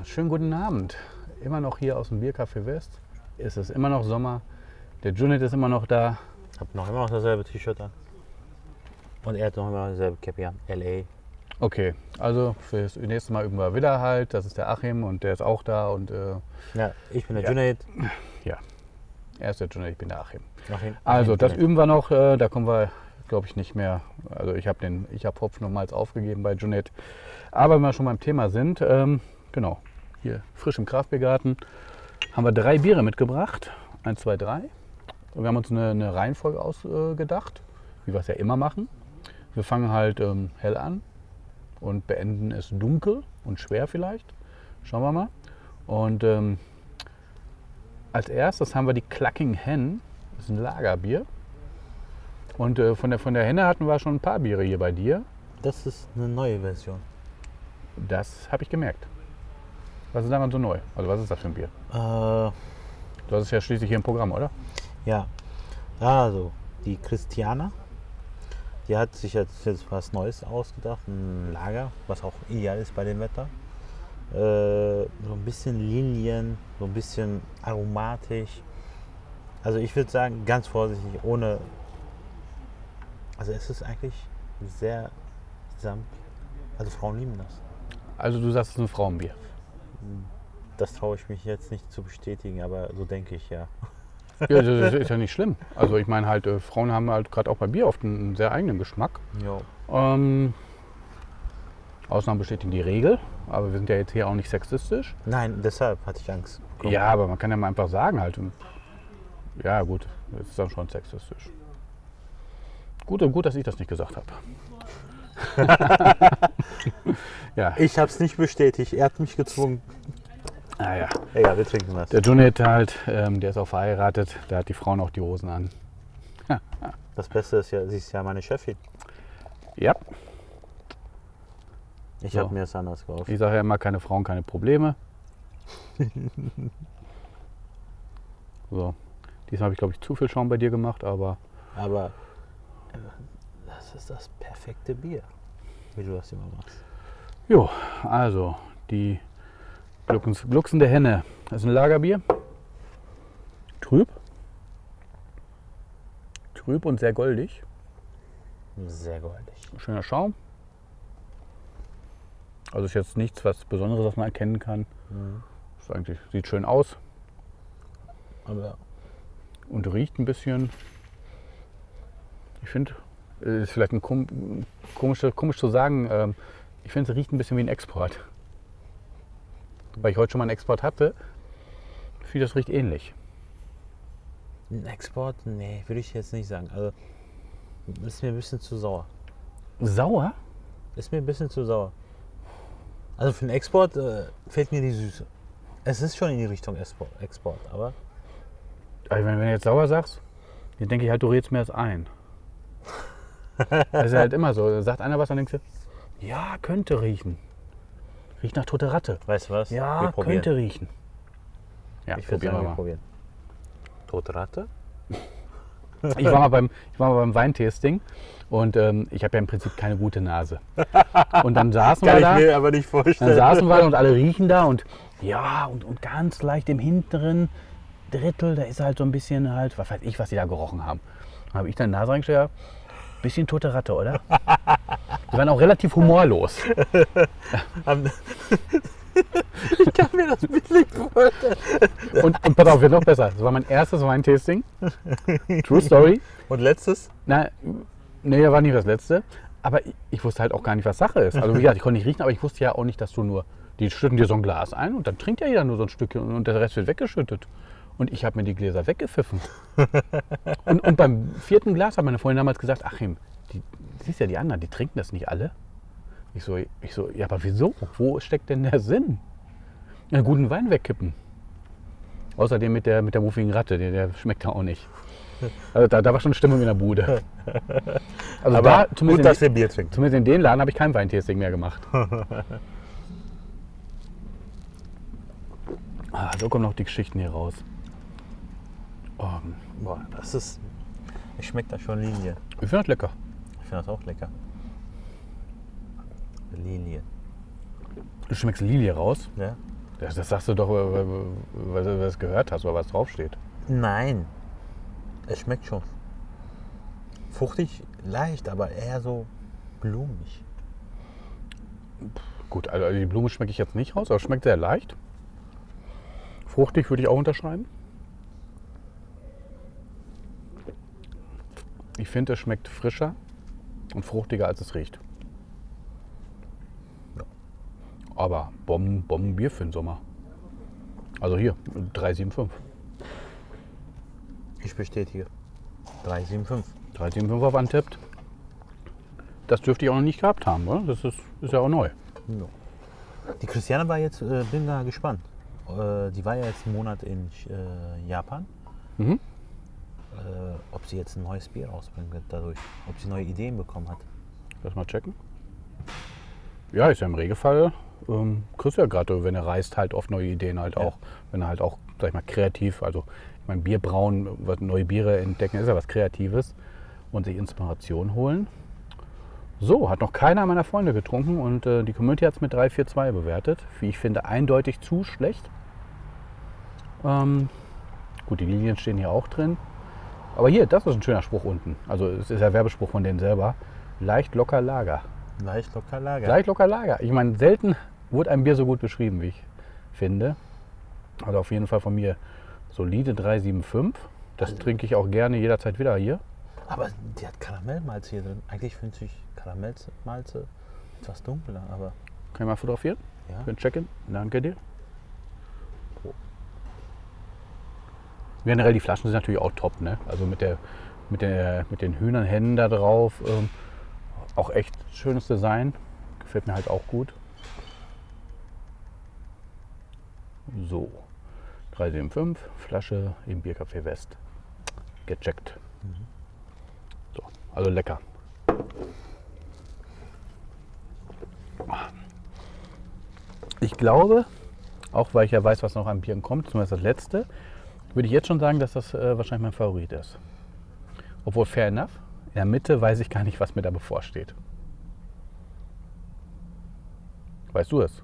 Ja, schönen guten Abend. Immer noch hier aus dem Biercafé West. Es ist immer noch Sommer. Der Junet ist immer noch da. Hab noch immer noch dasselbe T-Shirt an. Und er hat noch immer dasselbe Cappy an. LA. Okay, also fürs nächste Mal üben wir wieder halt. Das ist der Achim und der ist auch da. Und äh, Ja, ich bin der Ja. Junaid. er ist der Junet, ich bin der Achim. Achim- Also das üben wir noch. Äh, da kommen wir, glaube ich, nicht mehr. Also ich habe den, ich habe Hopf nochmals aufgegeben bei Junet. Aber wenn wir schon beim Thema sind, ähm, genau, hier frisch im Kraftbiergarten haben wir drei Biere mitgebracht. Eins, zwei, drei. Und wir haben uns eine, eine Reihenfolge ausgedacht, wie wir es ja immer machen. Wir fangen halt ähm, hell an und beenden es dunkel und schwer vielleicht. Schauen wir mal. Und ähm, als erstes haben wir die Clucking Hen. Das ist ein Lagerbier. Und äh, von, der, von der Henne hatten wir schon ein paar Biere hier bei dir. Das ist eine neue Version. Das habe ich gemerkt. Was ist daran so neu? Also was ist das für ein Bier? Äh, Du hast es ja schließlich hier im Programm, oder? ja. Also, die Christiana, die hat sich jetzt, jetzt was Neues ausgedacht. Ein Lager, was auch ideal ist bei dem Wetter. Äh, so ein bisschen Linien, so ein bisschen aromatisch. Also ich würde sagen, ganz vorsichtig, ohne. Also es ist eigentlich sehr samt. Also Frauen lieben das. Also du sagst, es ist ein Frauenbier. Das traue ich mich jetzt nicht zu bestätigen, aber so denke ich ja. Ja, das ist ja nicht schlimm. Also ich meine halt, äh, Frauen haben halt gerade auch bei Bier oft einen, sehr eigenen Geschmack. Jo. Ähm, Ausnahmen bestätigen die Regel, aber wir sind ja jetzt hier auch nicht sexistisch. Nein, deshalb hatte ich Angst. Komm. Ja, aber man kann ja mal einfach sagen halt. Ja gut, das ist dann schon sexistisch. Gut, gut, dass ich das nicht gesagt habe. ja, Ich habe es nicht bestätigt, er hat mich gezwungen. naja. Egal, wir trinken was. Der Junet halt, ähm, der ist auch verheiratet, der hat die Frauen auch die Hosen an. Das Beste ist ja, sie ist ja meine Chefin. Ja, Ich So. habe mir das anders gehofft. ich sage ja immer, keine Frauen, keine Probleme. so, diesmal habe ich glaube ich zu viel Schaum bei dir gemacht, aber Aber das ist das perfekte Bier, wie du das immer machst. Jo, also die Gluckens, glucksende Henne. Das ist ein Lagerbier. Trüb. Trüb und sehr goldig. Sehr goldig. Schöner Schaum. Also ist jetzt nichts was Besonderes, was man erkennen kann. Mhm. Ist eigentlich, sieht schön aus Aber und riecht ein bisschen. Ich finde, ist vielleicht ein kom komisch, komisch zu sagen, ähm, ich finde, es riecht ein bisschen wie ein Export. Weil ich heute schon mal einen Export hatte, finde ich, das riecht ähnlich. ein Export, nee, würde ich jetzt nicht sagen. Also ist mir ein bisschen zu sauer. Sauer? Ist mir ein bisschen zu sauer. Also für den Export äh, fehlt mir die Süße. Es ist schon in die Richtung Export, Export aber Also wenn, wenn du jetzt sauer sagst, dann denke ich halt, du redest mir das ein. Das ist ja halt immer so. Da sagt einer was, dann denkst du, ja, könnte riechen. Riecht nach tote Ratte. weißt du was? Ja, wir probieren. könnte riechen. Ja, Ich würde probieren sagen, wir mal. probieren. Tote Ratte? Ich war mal beim, ich war mal beim Weintasting und ähm, ich habe ja im Prinzip keine gute Nase. Und dann saßen wir da. aber nicht Dann vorstellen. saßen wir da und alle riechen da und ja, und, und ganz leicht im hinteren Drittel, da ist halt so ein bisschen halt, was weiß ich, was die da gerochen haben. Dann habe ich dann Nase reingestellt, ja, bisschen tote Ratte, oder? Die waren auch relativ humorlos. Ich kann mir das bildlich vorstellen. Und, und pass auf, wird noch besser. Das war mein erstes Weintasting. True Story. Und letztes? Na, nee, war nicht das letzte. Aber ich, ich wusste halt auch gar nicht, was Sache ist. Also wie gesagt, ich konnte nicht riechen, aber ich wusste ja auch nicht, dass du nur, die schütten dir so ein Glas ein und dann trinkt ja jeder nur so ein Stückchen und der Rest wird weggeschüttet. Und ich habe mir die Gläser weggepfiffen. und, und beim vierten Glas hat meine Freundin damals gesagt, Achim, die, siehst ja die anderen, die trinken das nicht alle. Ich so, ich so, ja, aber wieso? Wo steckt denn der Sinn? Einen guten Wein wegkippen. Außerdem mit der, mit der muffigen Ratte, der, der schmeckt ja auch nicht. Also da, da war schon Stimmung in der Bude. Also Aber da, gut, zumindest, dass in, wir Bier trinken. zumindest in den Laden habe ich kein Weintasting mehr gemacht. ah, so kommen noch die Geschichten hier raus. Oh, Boah, das ist. Ich schmeckt da schon Linie. ich finde das lecker. Ich finde das auch lecker. Linie. Du schmeckst Lilie raus. Ja. Das, das sagst du doch, weil du das gehört hast oder was draufsteht. Nein. Es schmeckt schon. Fruchtig, leicht, aber eher so blumig. Gut, also die Blume schmecke ich jetzt nicht raus, aber es schmeckt sehr leicht. Fruchtig würde ich auch unterschreiben. Ich finde, es schmeckt frischer und fruchtiger, als es riecht. Ja. Aber Bomben, Bombenbier für den Sommer. Also hier, 375. Ich bestätige. 375. 375 auf antippt. Das dürfte ich auch noch nicht gehabt haben, oder? Das ist, ist ja auch neu. Ja. Die Christiane war jetzt, äh, bin da gespannt. Äh, die war ja jetzt einen Monat in äh, Japan. Mhm. Äh, ob sie jetzt ein neues Bier rausbringen wird dadurch. Ob sie neue Ideen bekommen hat. Lass mal checken. Ja, ist ja im Regelfall. Ähm, kriegst du ja gerade, wenn er reist, halt oft neue Ideen halt Ja. auch. Wenn er halt auch, sag ich mal, kreativ, also ich meine, Bier brauen, was- neue Biere entdecken, ist ja was Kreatives und sich Inspiration holen. So, hat noch keiner meiner Freunde getrunken und äh, die Community hat es mit 3-4-2 bewertet. Wie ich finde, eindeutig zu schlecht. Ähm, gut, die Lilien stehen hier auch drin. Aber hier, das ist ein schöner Spruch unten. Also es ist ja Werbespruch von denen selber. Leicht locker Lager. Leicht locker Lager. Leicht locker Lager. Ich meine, selten wurde ein Bier so gut beschrieben, wie ich finde. Also auf jeden Fall von mir solide 375. Das trinke ich auch gerne jederzeit wieder hier. Aber die hat Karamellmalze hier drin. Eigentlich finde ich Karamellmalze etwas dunkler, aber Kann ich mal fotografieren? ja. Für ein Check-in? Danke dir. Generell die Flaschen sind natürlich auch top, ne? Also mit, der, mit, der, mit den Hühnerhennen da drauf. Ähm, auch echt schönes Design. Gefällt mir halt auch gut. So, 375, Flasche im Biercafé West. Gecheckt. So, also lecker. Ich glaube, auch weil ich ja weiß, was noch an Bieren kommt, zumindest das letzte, würde ich jetzt schon sagen, dass das äh, wahrscheinlich mein Favorit ist. Obwohl, fair enough, in der Mitte weiß ich gar nicht, was mir da bevorsteht. Weißt du es?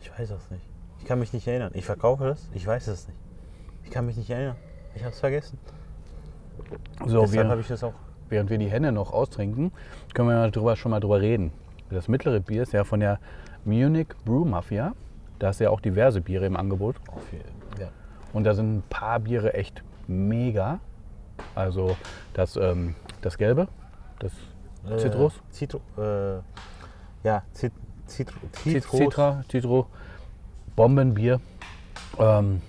Ich weiß das nicht. Ich kann mich nicht erinnern. Ich verkaufe das, ich weiß es nicht. Ich kann mich nicht erinnern. Ich habe es vergessen. So, Deshalb habe ich das auch. während wir die Hände noch austrinken, können wir mal drüber, schon mal drüber reden. Das mittlere Bier ist ja von der Munich Brew Mafia. Da ist ja auch diverse Biere im Angebot. Auf jeden- ja. Und da sind ein paar Biere echt mega. Also das, ähm, das Gelbe, das Äh, Zitrus, Zitro, äh, ja, Zit, Zitro, Zit- Zitrus. Citra, Citro, Bombenbier. Ähm,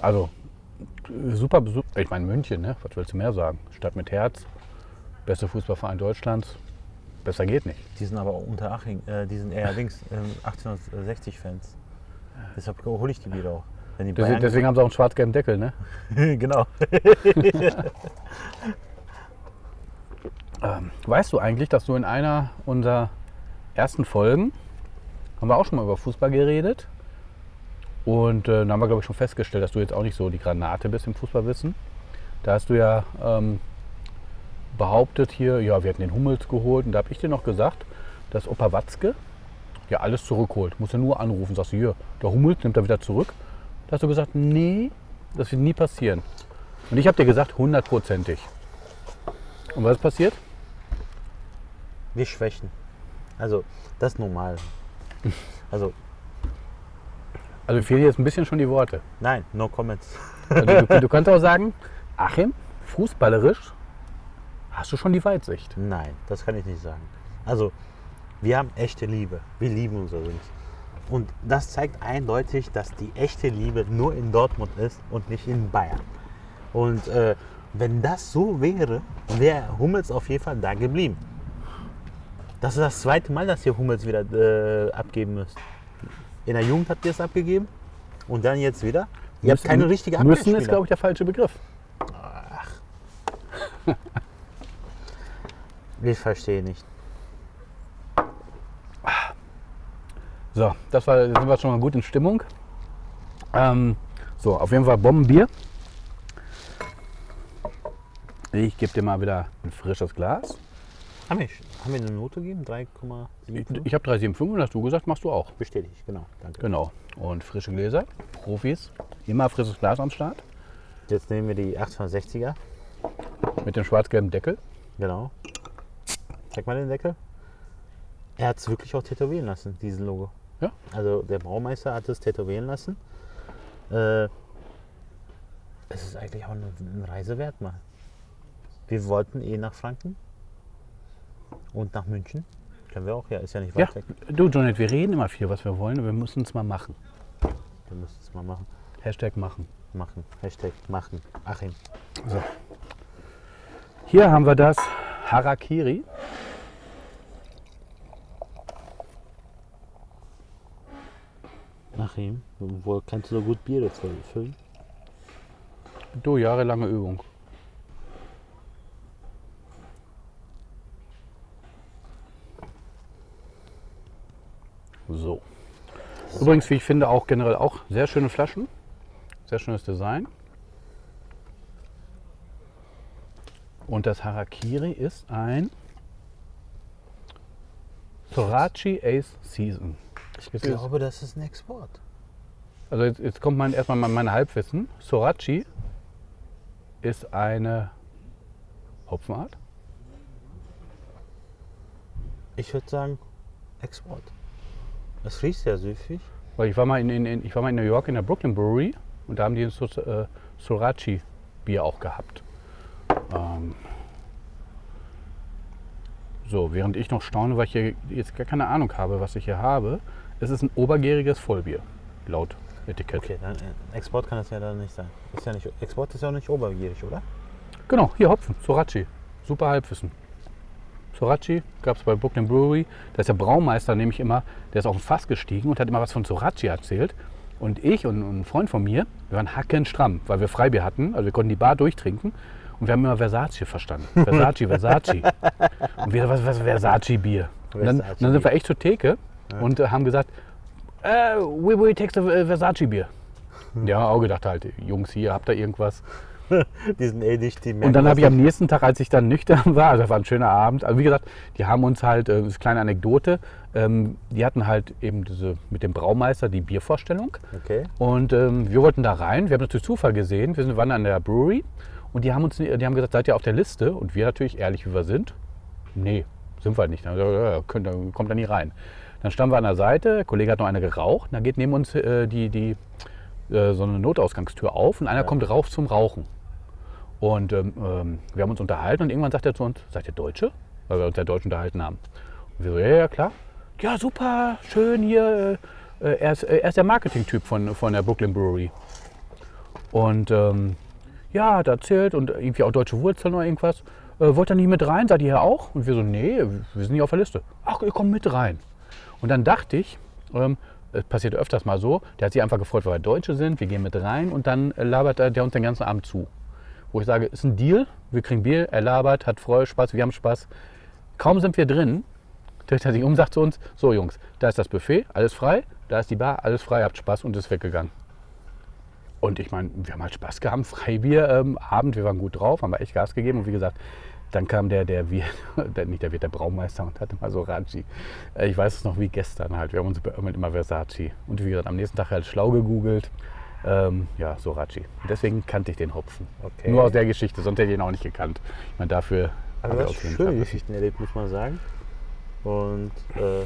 also super Besuch. Ich meine München, ne? was willst du mehr sagen? Stadt mit Herz, beste Fußballverein Deutschlands. Besser geht nicht. Die sind aber unter Aching, äh, die sind eher links, ähm, 1860-Fans. Deshalb hole ich die Biere auch. Wenn die Deswegen, deswegen haben sie auch einen schwarz-gelben Deckel. Ne? genau. Ähm, weißt du eigentlich, dass du in einer unserer ersten Folgen, haben wir auch schon mal über Fußball geredet. Und äh, da haben wir, glaube ich, schon festgestellt, dass du jetzt auch nicht so die Granate bist im Fußballwissen. Da hast du ja ähm, behauptet hier, ja, wir hätten den Hummels geholt. Und da habe ich dir noch gesagt, dass Opa Watzke ja alles zurückholt. Muss ja nur anrufen. Sagst du, hier, der Hummels nimmt er wieder zurück. Da hast du gesagt, nee, das wird nie passieren. Und ich habe dir gesagt, hundertprozentig. Und was ist passiert? Wir schwächen. Also, das ist normal. Also, Also fehlen jetzt ein bisschen schon die Worte. nein, no comments. Also du, du kannst auch sagen, Achim, fußballerisch hast du schon die Weitsicht. Nein, das kann ich nicht sagen. Also, wir haben echte Liebe. Wir lieben unser Jungs. Und das zeigt eindeutig, dass die echte Liebe nur in Dortmund ist und nicht in Bayern. Und äh, wenn das so wäre, wäre Hummels auf jeden Fall da geblieben. Das ist das zweite Mal, dass ihr Hummels wieder äh, abgeben müsst. In der Jugend habt ihr es abgegeben und dann jetzt wieder. Ihr habt keine richtige Müssen ist, glaube ich, der falsche Begriff. Ich verstehe nicht. So, das war, sind wir schon mal gut in Stimmung. Ähm, so, auf jeden Fall Bombenbier. Ich gebe dir mal wieder ein frisches Glas. Haben wir, haben wir eine Note gegeben? 3,75? Ich habe 375 und hast du gesagt, machst du auch. Bestätigt, genau. Danke. Genau. Und frische Gläser, Profis, immer frisches Glas am Start Jetzt nehmen wir die 860er. mit dem schwarz-gelben Deckel. Genau. Zeig mal den Deckel. Er hat es wirklich auch tätowieren lassen, diesen Logo. Ja. Also der Braumeister hat es tätowieren lassen. Äh, es ist eigentlich auch eine, eine Reise wert mal. Wir wollten eh nach Franken und nach München. Können wir auch, ja, ist ja nicht Ja, weit weg. du Janet, wir reden immer viel, was wir wollen, wir müssen es mal machen. Wir müssen es mal machen. Hashtag machen. Machen. Hashtag machen. Achim. So. Hier haben wir das Harakiri. Achim, wo kannst du so gut Biere fü- füllen? Du, jahrelange Übung. So. Übrigens, wie ich finde, auch generell auch sehr schöne Flaschen. Sehr schönes Design. Und das Harakiri ist ein Sorachi Ace Season. Ich glaube, das ist ein Export. Also jetzt, jetzt kommt mein, erstmal mein, Halbwissen. Sorachi ist eine Hopfenart. Ich würde sagen, Export. Es riecht sehr süffig. Weil ich war mal in, in, in, ich war mal in New York in der Brooklyn Brewery und da haben die ein äh, Sorachi Bier auch gehabt. Ähm, so, während ich noch staune, weil ich hier jetzt gar keine Ahnung habe, was ich hier habe, es ist ein obergäriges Vollbier, laut Etikett. Okay, dann äh, Export kann das ja dann nicht sein. Ist ja nicht, Export ist ja auch nicht obergierig, oder? Genau, hier Hopfen, Sorachi. Super Halbwissen. Sorachi gab es bei Brooklyn Brewery. Da ist der Braumeister nämlich immer, der ist auf ein Fass gestiegen und hat immer was von Sorachi erzählt. Und ich und, und ein Freund von mir, wir waren hackenstramm, weil wir Freibier hatten. Also wir konnten die Bar durchtrinken. Und wir haben immer Versace verstanden. Versace, Versace. Und wir, was, was Versace-Bier? Und dann, Versace dann sind wir echt zur Theke und äh, haben gesagt, äh, we will take the äh, Versace-Bier. Ja, auch gedacht halt, Jungs, hier habt ihr irgendwas. Die sind eh nicht die Und dann habe ich am nächsten Tag, als ich dann nüchtern war, also das war ein schöner Abend, also wie gesagt, die haben uns halt, äh, das ist eine kleine Anekdote, ähm, die hatten halt eben diese mit dem Braumeister die Biervorstellung Okay. und ähm, wir wollten da rein, wir haben das durch Zufall gesehen, wir sind, waren an der Brewery und die haben uns, die haben gesagt, seid ihr auf der Liste? Und wir natürlich, ehrlich wie wir sind, nee, sind wir halt nicht, dann, gesagt, ja, könnt, kommt da nie rein. Dann standen wir an der Seite, der Kollege hat noch eine geraucht, dann geht neben uns äh, die, die, äh, so eine Notausgangstür auf und einer kommt rauf zum Rauchen. Und ähm, ähm, wir haben uns unterhalten und irgendwann sagt er zu uns, seid ihr Deutsche? Weil wir uns ja Deutsch unterhalten haben. Und wir so, ja, ja, klar. Ja, super, schön hier. Äh, er, ist, äh, er ist der Marketing-Typ von, von der Brooklyn Brewery. Und ähm, ja, hat erzählt und irgendwie auch deutsche Wurzeln oder irgendwas. Äh, wollt ihr nicht mit rein? Seid ihr hier auch? Und wir so, nee, wir sind nicht auf der Liste. Ach, ihr kommt mit rein. Und dann dachte ich, ähm, es passiert öfters mal so, der hat sich einfach gefreut, weil wir Deutsche sind, wir gehen mit rein und dann äh, labert er- der uns den ganzen Abend zu. Wo ich sage, ist ein Deal, wir kriegen Bier, er labert, hat Freude, Spaß, wir haben Spaß. Kaum sind wir drin, dreht er sich um, sagt zu uns, so Jungs, da ist das Buffet, alles frei, da ist die Bar, alles frei, habt Spaß und ist weggegangen. Und ich meine, wir haben halt Spaß gehabt, Freibier ähm, Abend, wir waren gut drauf, haben wir echt Gas gegeben und wie gesagt, dann kam der, der Wirt, der, nicht der Wirt, der Braumeister und hatte mal so Raji. Äh, Ich weiß es noch wie gestern halt, wir haben uns beömmelt immer Versace. Und wie gesagt, am nächsten Tag halt schlau gegoogelt, ähm, ja, Sorachi. Und deswegen kannte ich den Hopfen. Okay. Nur aus der Geschichte, sonst hätte ich ihn auch nicht gekannt. Ich meine, dafür wir du hast jeden schöne. Geschichten erlebt, muss man sagen. Und äh,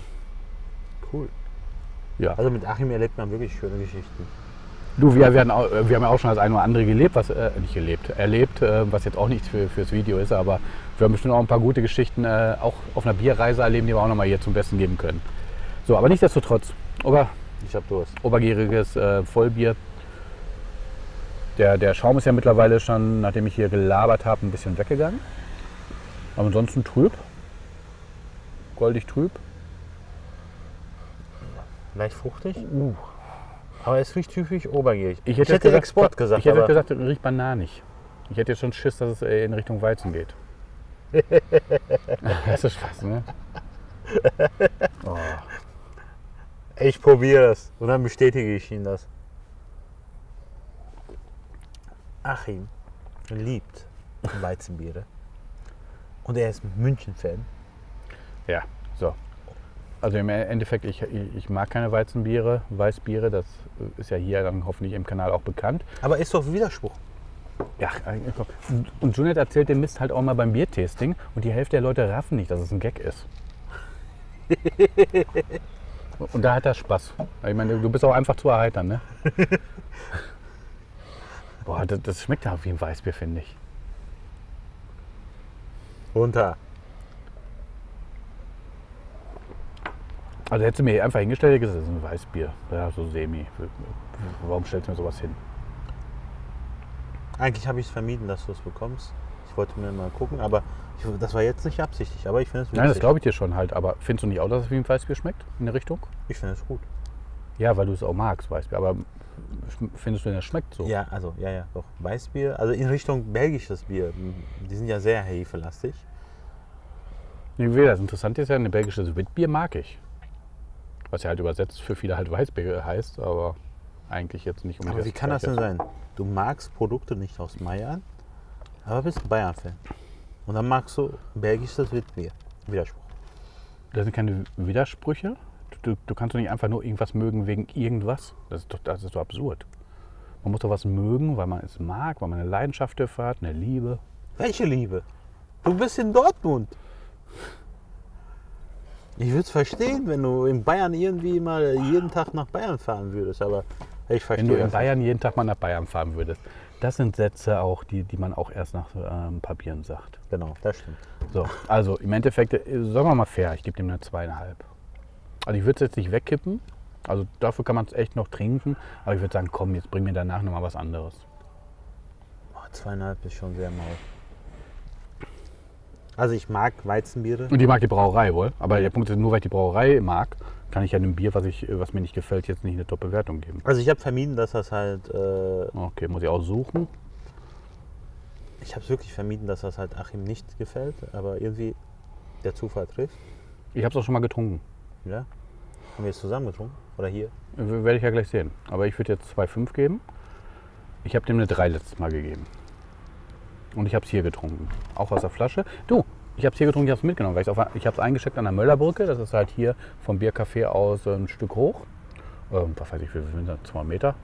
cool. Ja. Also mit Achim erlebt man wirklich schöne Geschichten. Du, wir, werden auch, wir haben ja auch schon das eine oder andere gelebt, was äh, nicht gelebt, erlebt, äh, was jetzt auch nichts für, fürs Video ist, aber wir haben bestimmt auch ein paar gute Geschichten äh, auch auf einer Bierreise erleben, die wir auch nochmal hier zum Besten geben können. So, aber nichtsdestotrotz, Ober, Ich hab Durst. obergäriges äh, Vollbier. Der, der Schaum ist ja mittlerweile schon, nachdem ich hier gelabert habe, ein bisschen weggegangen. Aber ansonsten trüb. Goldig trüb. Leicht fruchtig. Uh. Aber es riecht typisch obergierig. Ich hätte, jetzt gesagt, Export gesagt. Ich hätte gesagt, es riecht bananig. Ich hätte jetzt schon Schiss, dass es äh, in Richtung Weizen geht. das ist Spaß, ne? Oh. ich probiere es. Und dann bestätige ich Ihnen das. Achim liebt Weizenbiere. Und er ist München-Fan. Ja, so. Also im Endeffekt, ich, ich mag keine Weizenbiere, Weißbiere, das ist ja hier dann hoffentlich im Kanal auch bekannt. Aber ist doch Widerspruch. Ja, eigentlich so. Und- und Junet erzählt den Mist halt auch mal beim Biertasting und die Hälfte der Leute raffen nicht, dass es ein Gag ist. und da hat er Spaß. Ich meine, du bist auch einfach zu erheitern, ne? Boah, das, das schmeckt ja wie ein Weißbier, finde ich. Runter. Also hättest du mir einfach hingestellt das ist ein Weißbier. Ja, so semi. Warum stellst du mir sowas hin? Eigentlich habe ich es vermieden, dass du es bekommst. Ich wollte mir mal gucken, aber ich, das war jetzt nicht absichtlich. Aber ich finde es Nein, das glaube ich dir schon halt. Aber findest du nicht auch, dass es wie ein Weißbier schmeckt? In der Richtung? Ich finde es gut. Ja, weil du es auch magst, Weißbier. Aber findest du es schmeckt so? Ja, also, ja, ja, doch. Weißbier, also in Richtung belgisches Bier. Die sind ja sehr hefelastig. Nee, wie das Interessante ist ja, ein belgisches Witbier mag ich. Was ja halt übersetzt für viele halt Weißbier heißt, aber eigentlich jetzt nicht Aber unbedingt. wie kann das denn sein? Du magst Produkte nicht aus Bayern, aber bist Bayern-Fan. Und dann magst du belgisches Witbier. Widerspruch. Das sind keine Widersprüche. Du, du kannst doch nicht einfach nur irgendwas mögen wegen irgendwas. Das ist doch, das ist doch absurd. Man muss doch was mögen, weil man es mag, weil man eine Leidenschaft dafür hat, eine Liebe. Welche Liebe? Du bist in Dortmund. Ich würde es verstehen, wenn du in Bayern irgendwie mal jeden Tag nach Bayern fahren würdest, aber ich verstehe Wenn du in Bayern jeden Tag mal nach Bayern fahren würdest. Das sind Sätze auch, die, die man auch erst nach ähm, Papieren sagt. Genau, das stimmt. So, also im Endeffekt, äh, sagen wir mal fair, ich gebe dem eine zweieinhalb. Also ich würde es jetzt nicht wegkippen, also dafür kann man es echt noch trinken, aber ich würde sagen, komm, jetzt bring mir danach nochmal was anderes. Oh, zweieinhalb ist schon sehr mau. Also ich mag Weizenbiere. Und die mag die Brauerei wohl, aber der Punkt ist, nur weil ich die Brauerei mag, kann ich ja einem Bier, was, ich, was mir nicht gefällt, jetzt nicht eine Top-Bewertung geben. Also ich habe vermieden, dass das halt, äh, Okay, muss ich auch suchen. ich habe es wirklich vermieden, dass das halt Achim nicht gefällt, aber irgendwie der Zufall trifft. Ich habe es auch schon mal getrunken. Ja? Haben wir es zusammen getrunken? Oder hier? Werde ich ja gleich sehen. Aber ich würde jetzt 2,5 geben. Ich habe dem eine 3 letztes Mal gegeben. Und ich habe es hier getrunken. Auch aus der Flasche. Du, ich habe es hier getrunken, ich habe es mitgenommen. Weil auf, ich habe es eingeschickt an der Möllerbrücke. Das ist halt hier vom Biercafé aus ein Stück hoch. Ähm, was weiß ich, wie viel sind das? 200 Meter?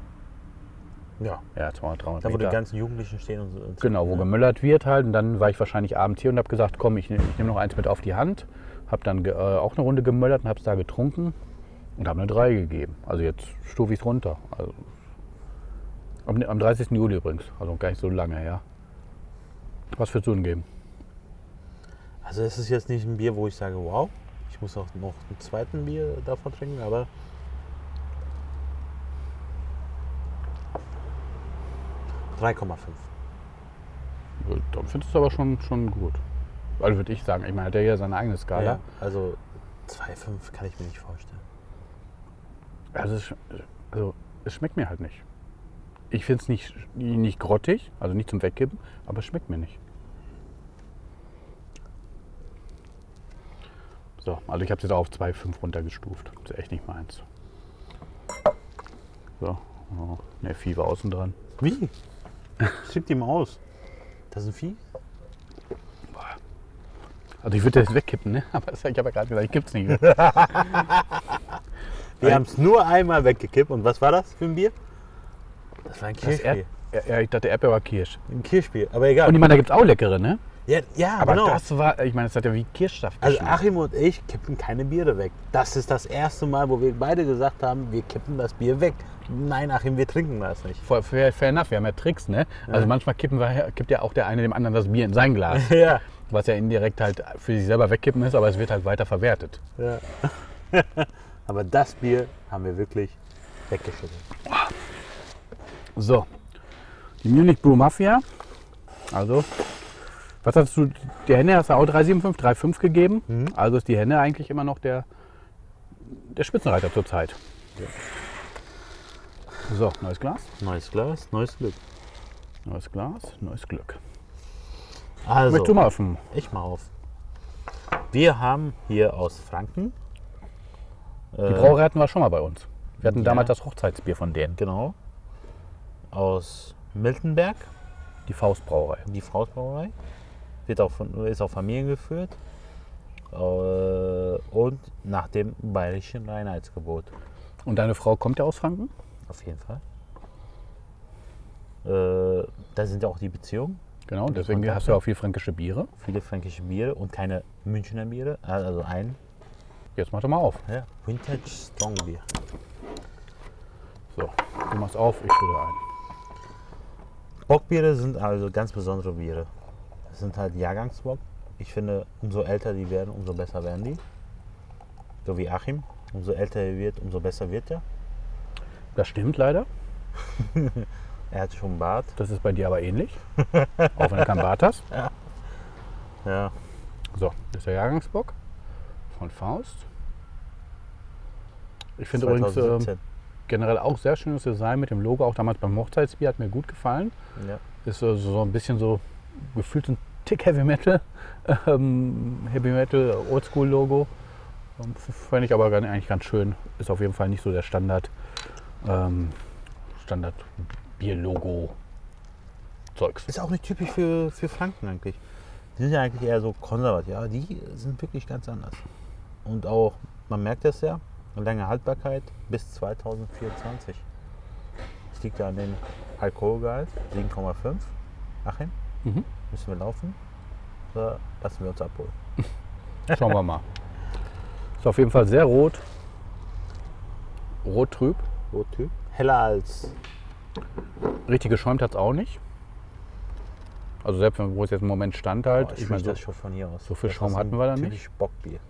Ja. Ja, 200, 300 Da, wo die Meter. ganzen Jugendlichen stehen und so. und Genau, wo ne? gemöllert wird halt. Und dann war ich wahrscheinlich abends hier und habe gesagt, komm, ich, nehm- nehme noch eins mit auf die Hand. Habe dann äh, auch eine Runde gemöllert und habe es da getrunken und habe eine 3 gegeben. Also jetzt stufe ich es runter. Also, am, am 30. Juli übrigens, also gar nicht so lange her. Was würdest du denn geben? Also es ist jetzt nicht ein Bier, wo ich sage, wow, ich muss auch noch einen zweiten Bier davon trinken, aber drei Komma fünf. Dann findest du es aber schon, schon gut. Also würde ich sagen, ich meine, hat ja seine eigene Skala. Ja, also 2,5 kann ich mir nicht vorstellen. Also, es, also es schmeckt mir halt nicht. Ich finde es nicht, nicht grottig, also nicht zum Wegkippen, aber es schmeckt mir nicht. So, also ich habe es jetzt auch auf 2,5 runtergestuft. Das ist echt nicht meins. So, oh, ne, Vieh war außen dran. Wie? Schickt ihm aus. Das ist ein Vieh? Also ich würde das wegkippen, ne? aber ich habe ja gerade gesagt, ich kipp's nicht. Wir haben es nur einmal weggekippt. Und was war das für ein Bier? Das war ein Kirschbier. Ja, ich dachte Erdbeer war Kirsch. Ein Kirschbier, aber egal. Und ich meine, da gibt es auch leckere, ne? ja, ja Aber genau. das war, ich meine, das hat ja wie Kirschsaft Also geschmeckt. Achim und ich kippen keine Biere weg. Das ist das erste Mal, wo wir beide gesagt haben, wir kippen das Bier weg. Nein, Achim, wir trinken das nicht. Fair, fair, enough, wir haben ja Tricks, ne? Also manchmal kippen wir, kippt ja auch der eine dem anderen das Bier in sein Glas. Ja. was ja indirekt halt für sich selber wegkippen ist, aber es wird halt weiter verwertet. ja. aber das Bier haben wir wirklich weggeschüttet. So, die Munich Brew Mafia. Also, was hast du, der Henne hast du auch 3,75, 3,5 gegeben. Also ist die Henne eigentlich immer noch der, der Spitzenreiter zurzeit. So, neues Glas, Neues Glas, neues Glück. neues Glas, neues Glück. Also, Möchtest du mal öffnen? ich mal auf. Wir haben hier aus Franken. Die Brauerei hatten wir schon mal bei uns. Wir hatten ja. damals das Hochzeitsbier von denen, Genau. Aus Miltenberg, die Faustbrauerei. die Faustbrauerei. Wird auch von, ist auch familiengeführt. äh, und nach dem bayerischen Reinheitsgebot. Und deine Frau kommt ja aus Franken? Auf jeden Fall. Äh, da sind ja auch die Beziehungen, Genau, deswegen Kontakte. hast du ja auch viel fränkische Biere. viele fränkische Biere und keine Münchner Biere, also ein Jetzt mach doch mal auf. ja, Vintage Strong Bier. So, du machst auf, ich fülle ein. Bockbiere sind also ganz besondere Biere. Das sind halt Jahrgangsbock. Ich finde, umso älter die werden, umso besser werden die. So wie Achim. Umso älter er wird, umso besser wird er. Das stimmt leider. Er hat schon einen Bart. Das ist bei dir aber ähnlich. auch wenn du keinen Bart hast. Ja. So, das ist der Jahrgangsbock von Faust. Ich finde übrigens 2017. generell auch sehr schönes Design mit dem Logo. Auch damals beim Hochzeitsbier hat mir gut gefallen. ja. Ist so, so ein bisschen so gefühlt ein Tick Heavy Metal. Ähm, Heavy Metal Oldschool Logo. Ähm, Fand ich aber eigentlich ganz schön. Ist auf jeden Fall nicht so der Standard, ähm, Standard Bier-Logo Zeugs. Ist auch nicht typisch für, für Franken eigentlich. Die sind ja eigentlich eher so konservativ. Ja, die sind wirklich ganz anders. Und auch, man merkt das ja, eine lange Haltbarkeit bis 2024. Das liegt ja an dem Alkoholgehalt, 7,5. Achim, Mhm. müssen wir laufen? Oder lassen wir uns abholen? Schauen wir mal. Ist auf jeden Fall sehr rot. Rot trüb. Rottyp. Heller als Richtig geschäumt hat es auch nicht. Also selbst wenn- wo es jetzt im Moment stand halt. Oh, ich ich meine, so, das schon von hier aus. so viel Das Schaum hatten wir da nicht. Bockbier.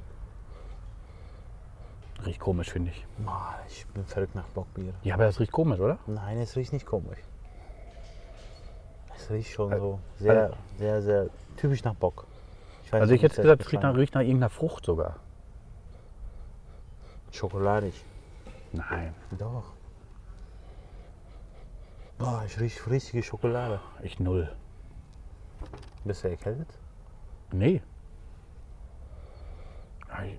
Riecht komisch, finde ich. Boah, ich bin verrückt nach Bockbier. Ja, aber das riecht komisch, oder? Nein, es riecht nicht komisch. Es riecht schon so also- sehr, sehr, sehr typisch nach Bock. Ich weiß Also ich hätte gesagt, es riecht nach, riecht nach irgendeiner Frucht sogar. Schokoladig. Nein, Doch. Boah, ich rieche richtige Schokolade. ich null. Bist du erkältet? Nee. Ich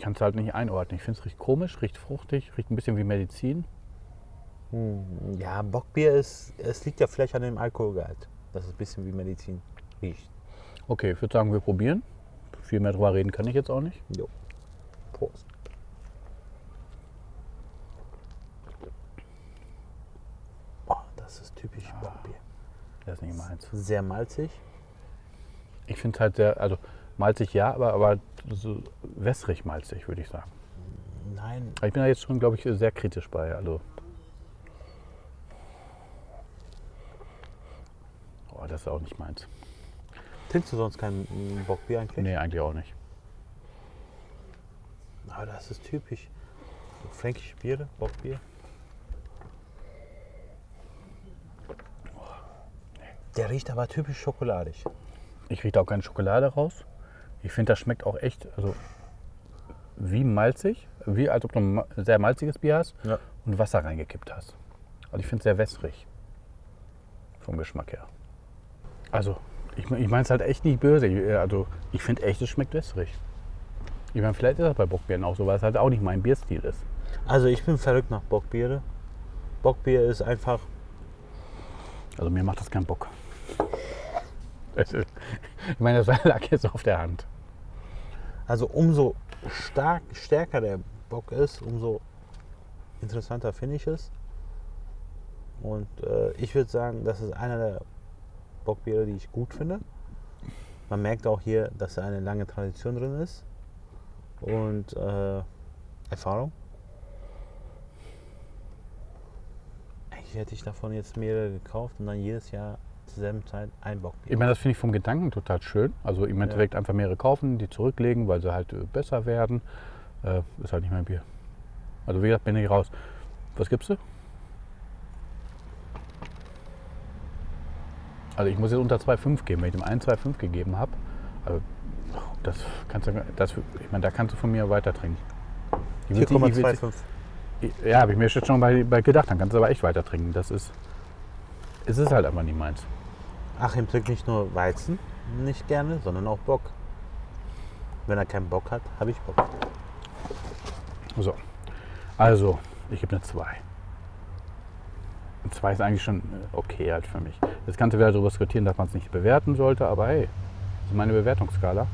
kann es halt nicht einordnen. Ich finde es riecht komisch, riecht fruchtig, riecht ein bisschen wie Medizin. Hm, ja, Bockbier ist, es liegt ja vielleicht an dem Alkoholgehalt. Das ist ein bisschen wie Medizin riecht. Okay, ich würde sagen, wir probieren. Viel mehr drüber reden kann ich jetzt auch nicht. Jo. Prost. Boah, das ist typisch Bockbier. Das ist nicht meins. Sehr malzig. Ich finde es halt sehr, also malzig ja, aber, aber so wässrig malzig, würde ich sagen. Nein, Ich bin da jetzt schon, glaube ich, sehr kritisch bei. Also. Oh, das ist auch nicht meins. trinkst du sonst kein mm, Bockbier eigentlich? Nee, eigentlich auch nicht. Aber das ist typisch. Fränkische Biere, Bockbier. Der riecht aber typisch schokoladig. Ich rieche auch keine Schokolade raus. Ich finde, das schmeckt auch echt, also wie malzig, wie als ob du ein sehr malziges Bier hast Ja. und Wasser reingekippt hast. Also ich finde es sehr wässrig vom Geschmack her. Also ich, ich meine es halt echt nicht böse. Ich- Also ich finde echt, es schmeckt wässrig. Ich meine, vielleicht ist das bei Bockbieren auch so, weil es halt auch nicht mein Bierstil ist. Also ich bin verrückt nach Bockbiere. Bockbier ist einfach, Also mir macht das keinen Bock. Ich meine, das lag jetzt auf der Hand. Also umso stark, stärker der Bock ist, umso interessanter finde ich es. Und äh, ich würde sagen, das ist einer der Bockbiere, die ich gut finde. Man merkt auch hier, dass da eine lange Tradition drin ist und äh, Erfahrung. Eigentlich hätte ich davon jetzt mehrere gekauft und dann jedes Jahr zur selben Zeit ein Bockbier. Ich meine, das finde ich vom Gedanken total schön. Also im Endeffekt einfach mehrere kaufen, die zurücklegen, weil sie halt äh, besser werden. Äh, ist halt nicht mein Bier. Also wie gesagt, bin ich raus. Was gibst du? Also ich muss jetzt unter 2,5 geben. Wenn ich dem einen 2,5 gegeben habe, also das kannst du, das, ich meine, da kannst du von mir weiter trinken. Ich will- ich will- 4,25. Ja, habe ich mir jetzt schon bei, bei gedacht. Dann kannst du aber echt weiter trinken. Das ist, es ist halt einfach nicht meins. Achim trinkt nicht nur Weizen nicht gerne, sondern auch Bock. Wenn er keinen Bock hat, habe ich Bock. So, also ich gebe eine 2. Eine 2 ist eigentlich schon äh, okay halt für mich. Das Ganze wieder darüber diskutieren, dass man es nicht bewerten sollte, aber hey, das ist meine Bewertungsskala.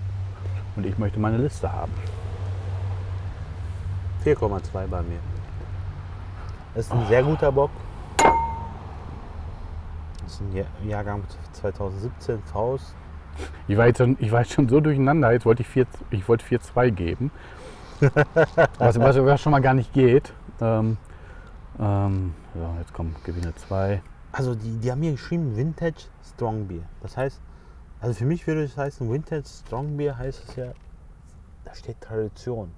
Und ich möchte meine Liste haben. 4,2 bei mir. Ist ein sehr guter Bock. Ist ein Jahr- Jahrgang 2017 Faust. Ich war, jetzt schon, ich war jetzt schon so durcheinander, jetzt wollte ich 4 ich wollte 4-2 geben. was, was, was schon mal gar nicht geht. Ähm, ähm, so, jetzt kommen Gewinne 2. Also die, die haben hier geschrieben Vintage Strong Beer. Das heißt, also für mich würde es heißen, Vintage Strong Beer heißt es ja, da steht Tradition.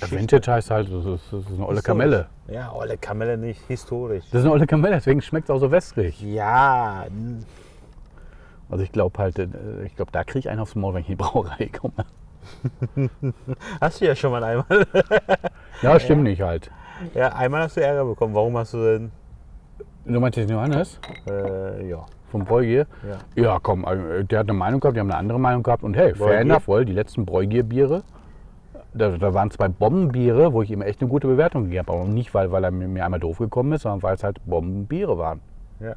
Geschichte. Vintage heißt halt, das ist, eine olle. Kamelle. Ja, olle Kamelle nicht, historisch. Das ist eine olle Kamelle, deswegen schmeckt es auch so wässrig. Ja, Also ich glaube halt, äh, ich glaube, da kriege ich einen aufs Maul, wenn ich in die Brauerei komme. hast du ja schon mal einmal. Ja, stimmt nicht halt. Ja, einmal hast du Ärger bekommen. Warum hast du denn? Du meinst den Johannes Äh, ja. vom Bräugier? ja. Ja, komm, äh, der hat eine Meinung gehabt, die haben eine andere Meinung gehabt. Und hey, fair enough, wohl, die letzten Bräugier-Biere, da, da waren zwei Bombenbiere, wo ich ihm echt eine gute Bewertung gegeben habe. Aber nicht, weil, weil er mir, einmal doof gekommen ist, sondern weil es halt Bombenbiere waren. ja.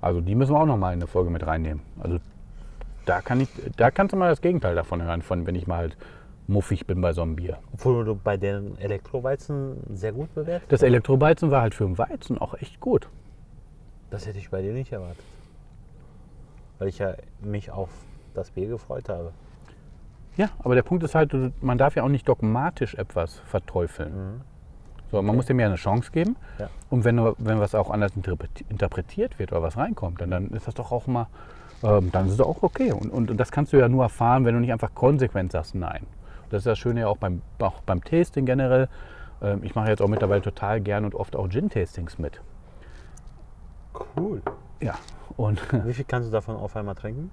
Also die müssen wir auch noch mal in eine Folge mit reinnehmen. Also da, kann ich, da kannst du mal das Gegenteil davon hören, von wenn ich mal halt muffig bin bei so einem Bier. Obwohl du bei den Elektroweizen sehr gut bewertet. Das Elektrobeizen war halt für den Weizen auch echt gut. Das hätte ich bei dir nicht erwartet. Weil ich ja mich auf das Bier gefreut habe. Ja, aber der Punkt ist halt, man darf ja auch nicht dogmatisch etwas verteufeln. So, man muss dem ja eine Chance geben. Ja. Und wenn, wenn was auch anders interpreti- interpretiert wird oder was reinkommt, dann, dann ist das doch auch mal, ähm, dann ist es auch okay. Und, und, und das kannst du ja nur erfahren, wenn du nicht einfach konsequent sagst, nein. Das ist das Schöne ja auch beim, auch beim Tasting generell. Ähm, ich mache jetzt auch mittlerweile total gern und oft auch Gin-Tastings mit. Cool. Ja. Und Wie viel kannst du davon auf einmal trinken?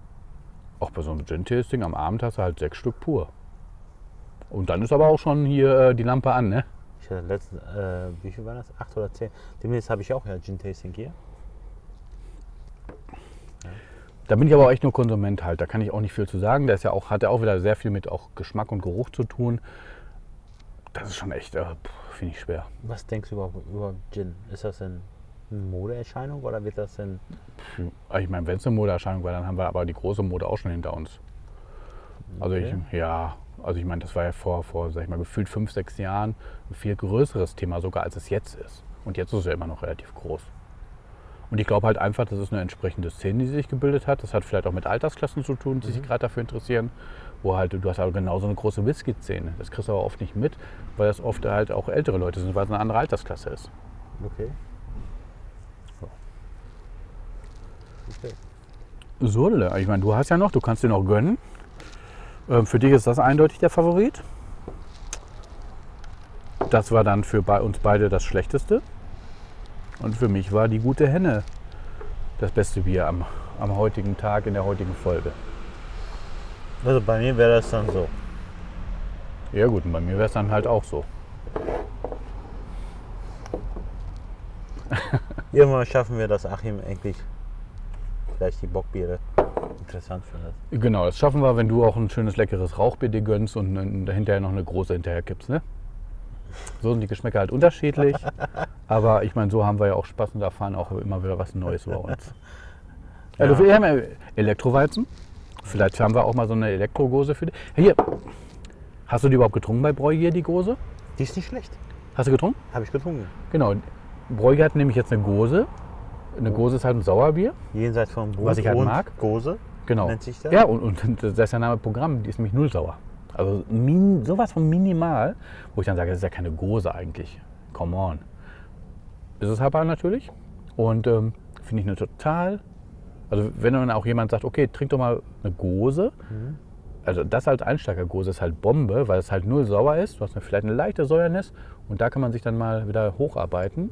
Auch bei so einem Gin-Tasting am Abend hast du halt sechs Stück pur. Und dann ist aber auch schon hier äh, die Lampe an, ne? Ich hatte letztens, äh, wie viel war das? Acht oder zehn. Demnächst habe ich auch ja Gin Tasting hier. Da bin ich aber auch echt nur Konsument halt. Da kann ich auch nicht viel zu sagen. Da ist ja auch, hat ja auch wieder sehr viel mit auch Geschmack und Geruch zu tun. Das ist schon echt, äh, finde ich schwer. Was denkst du über, über Gin? Ist das denn eine Modeerscheinung oder wird das denn. Ich meine, wenn es eine Modeerscheinung war, dann haben wir aber die große Mode auch schon hinter uns. Also Okay. ich, ja, also ich meine, das war ja vor, vor, sag ich mal, gefühlt fünf, sechs Jahren ein viel größeres Thema sogar, als es jetzt ist. Und jetzt ist es ja immer noch relativ groß. Und ich glaube halt einfach, das ist eine entsprechende Szene, die sich gebildet hat. Das hat vielleicht auch mit Altersklassen zu tun, die sich gerade dafür interessieren. Wo halt, du hast aber genauso eine große Whisky-Szene. Das kriegst du aber oft nicht mit, weil das oft halt auch ältere Leute sind, weil es eine andere Altersklasse ist. Okay. Okay. So, ich meine, du hast ja noch, du kannst dir noch gönnen. Ähm, für dich ist das eindeutig der Favorit. Das war dann für uns beide das Schlechteste. Und für mich war die gute Henne das beste Bier am, am heutigen Tag in der heutigen Folge. Also bei mir wäre das dann so. Ja gut, und bei mir wäre es dann halt auch so. Irgendwann schaffen wir das, Achim endlich vielleicht die Bockbiere interessant findet. Genau, das schaffen wir, wenn du auch ein schönes, leckeres Rauchbier dir gönnst und hinterher noch eine große hinterher kippst, ne? So sind die Geschmäcker halt unterschiedlich. Aber ich meine, so haben wir ja auch Spaß und erfahren auch immer wieder was Neues über uns. Ja. Ja. wir haben ja Elektroweizen. Vielleicht haben wir auch mal so eine Elektrogose für dich. Hier, hast du die überhaupt getrunken bei Bräugier, die Gose? Die ist nicht schlecht. Hast du getrunken? Habe ich getrunken. Genau. Bräugier hat nämlich jetzt eine Gose. Eine Gose ist halt ein Sauerbier. Jenseits von Brot Was ich halt und mag. Gose. Genau. Nennt sich das? Ja, und, und das ist der Name Programm, die ist nämlich null sauer. Also min, sowas von minimal, wo ich dann sage, das ist ja keine Gose eigentlich. Come on. Ist es aber natürlich. Und ähm, finde ich eine total. Also wenn dann auch jemand sagt, okay, trink doch mal eine Gose. Also das als Einsteigergose ist halt Bombe, weil es halt null sauer ist. Du hast eine, vielleicht eine leichte Säuernis und da kann man sich dann mal wieder hocharbeiten.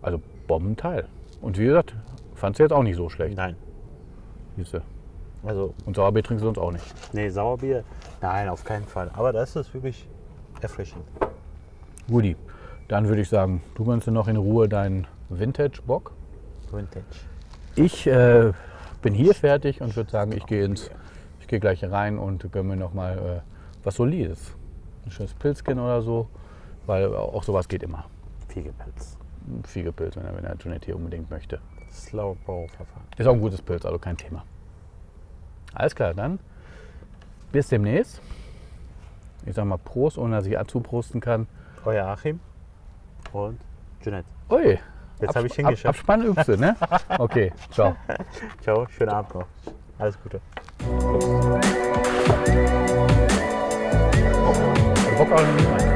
Also Bombenteil. Und wie gesagt, fand du jetzt auch nicht so schlecht. Nein. Siehste. Also, Und Sauerbier trinkst du sonst auch nicht. nee, Sauerbier. Nein, auf keinen Fall. Aber das ist wirklich erfrischend. Guti, dann würde ich sagen, du gönnst dir noch in Ruhe deinen Vintage-Bock. Vintage. Ich äh, bin hier fertig und würde sagen, ich gehe ins, ich gehe gleich rein und gönne mir noch mal äh, was Solides. Ein schönes Pilzchen oder so, weil auch sowas geht immer. Fiegepilz. Ein Fiegepilz, wenn er, wenn er hier unbedingt möchte. Slow Bow Verfahren. Ist auch ein gutes Pilz, also kein Thema. Alles klar, dann bis demnächst. Ich sag mal Prost, ohne dass ich zuprosten kann. Euer Achim und Jeanette. Ui, Jetzt habe ich Ab, hingeschafft. Abspann übst du, ne? Okay, ciao. Ciao, schönen Abend noch. Alles Gute. Bock auch nicht.